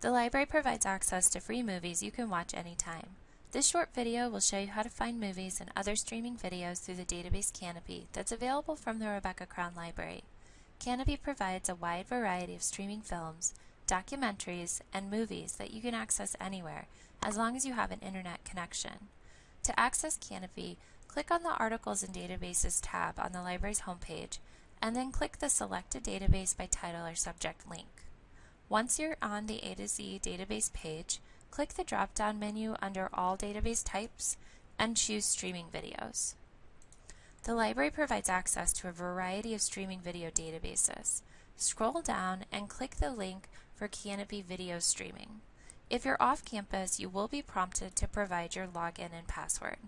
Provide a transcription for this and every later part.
The library provides access to free movies you can watch anytime. This short video will show you how to find movies and other streaming videos through the database Kanopy that's available from the Rebecca Crown Library. Kanopy provides a wide variety of streaming films, documentaries, and movies that you can access anywhere as long as you have an internet connection. To access Kanopy, click on the Articles and Databases tab on the library's homepage, and then click the Select a Database by Title or Subject link. Once you're on the A to Z database page, click the drop-down menu under All Database Types and choose Streaming Videos. The library provides access to a variety of streaming video databases. Scroll down and click the link for Kanopy Video Streaming. If you're off campus, you will be prompted to provide your login and password.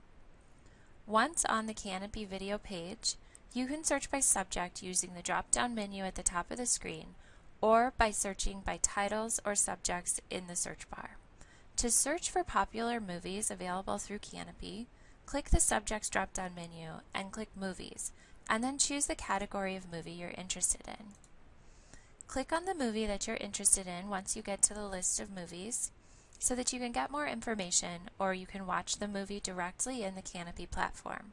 Once on the Kanopy video page, you can search by subject using the drop-down menu at the top of the screen or by searching by titles or subjects in the search bar. To search for popular movies available through Kanopy, click the Subjects drop-down menu and click Movies, and then choose the category of movie you're interested in. Click on the movie that you're interested in once you get to the list of movies so that you can get more information or you can watch the movie directly in the Kanopy platform.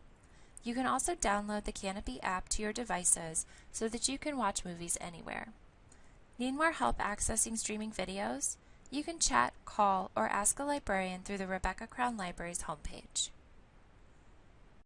You can also download the Kanopy app to your devices so that you can watch movies anywhere. Need more help accessing streaming videos? You can chat, call, or ask a librarian through the Rebecca Crown Library's homepage.